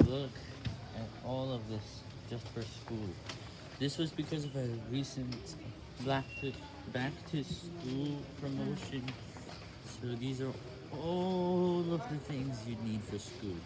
Look at all of this just for school. This was because of a recent Black to, back to school promotion. So these are all of the things you need for school.